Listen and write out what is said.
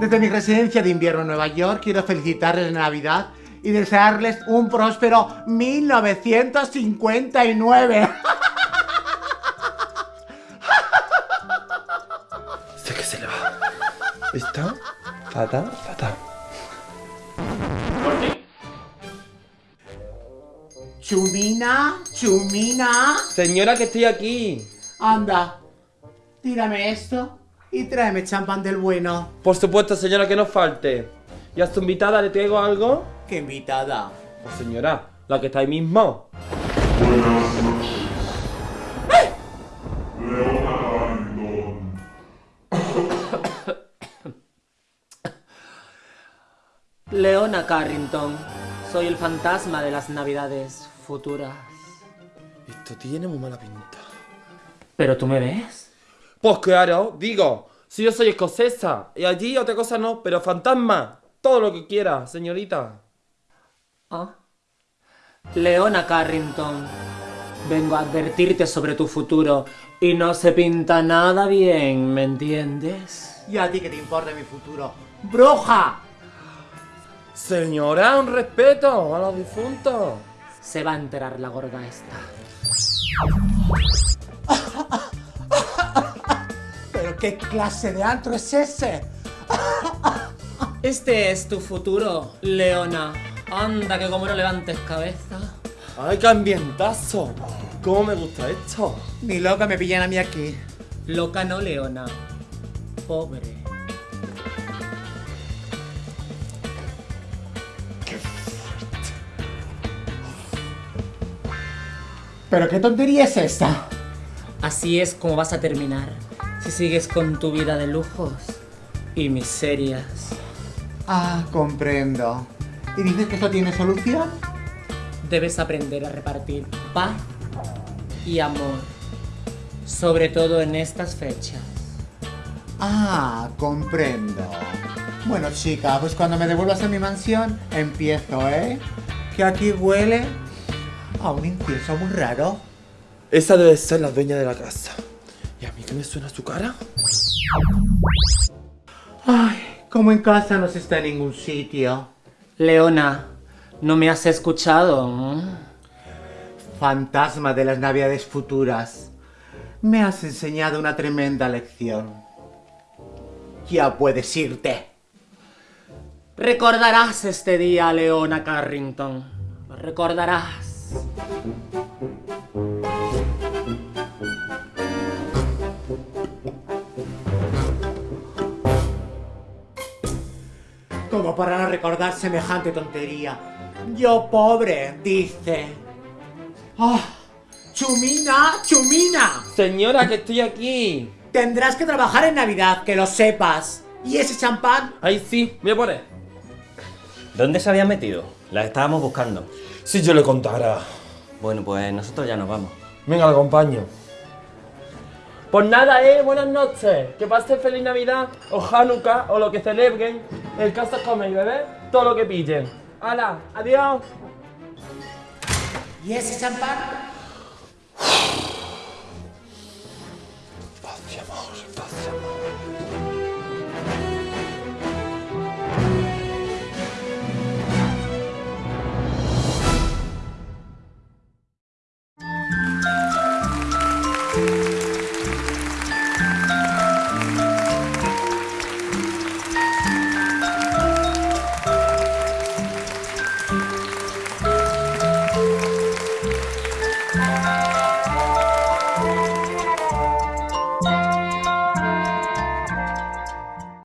Desde mi residencia de invierno en Nueva York quiero felicitarles la Navidad y desearles un próspero 1959. Sé que se le va. Está fatal, fatal. Chumina, Chumina. Señora, que estoy aquí. Anda, tírame esto y tráeme champán del bueno. Por supuesto, señora, que no falte. ¿Y a su invitada le traigo algo? ¡Qué invitada! Pues señora, la que está ahí mismo. Leona Carrington, soy el fantasma de las navidades futuras. Esto tiene muy mala pinta. ¿Pero tú me ves? Pues claro, digo, si yo soy escocesa y allí otra cosa no, pero fantasma, todo lo que quiera, señorita. ¿Ah? Leona Carrington, vengo a advertirte sobre tu futuro y no se pinta nada bien, ¿me entiendes? ¿Y a ti qué te importa mi futuro? ¡Bruja! Señora, un respeto a los difuntos. Se va a enterar la gorda esta. ¿Pero qué clase de antro es ese? Este es tu futuro, Leona. Anda, que como no levantes cabeza. ¡Ay, qué ambientazo! ¿Cómo me gusta esto? Ni loca me pillan a mí aquí. Loca no, Leona. Pobre. ¿Pero qué tontería es esta? Así es como vas a terminar si sigues con tu vida de lujos y miserias. Ah, comprendo. ¿Y dices que esto tiene solución? Debes aprender a repartir paz y amor, sobre todo en estas fechas. Ah, comprendo. Bueno, chica, pues cuando me devuelvas a mi mansión, empiezo, ¿eh? Que aquí huele a un incienso muy raro. Esa debe ser la dueña de la casa. ¿Y a mí qué me suena su cara? Ay, como en casa no se está en ningún sitio. Leona, ¿no me has escuchado? ¿Mm? Fantasma de las navidades futuras. Me has enseñado una tremenda lección. Ya puedes irte. Recordarás este día, Leona Carrington. Lo recordarás. Como para no recordar semejante tontería. Yo pobre, dice. ¡Ah! ¡Chumina! ¡Chumina! Señora, que estoy aquí. Tendrás que trabajar en Navidad, que lo sepas. ¿Y ese champán? Ahí sí, voy a poner. ¿Dónde se habían metido? Las estábamos buscando. Si yo le contara. Bueno, pues nosotros ya nos vamos. Venga, lo acompaño. Pues nada, eh, buenas noches. Que pasen feliz Navidad, o Hanukkah, o lo que celebren. El caso es comer y todo lo que pillen. ¡Hala! ¡Adiós! ¿Y ese champán? Paz y amor, paz amor.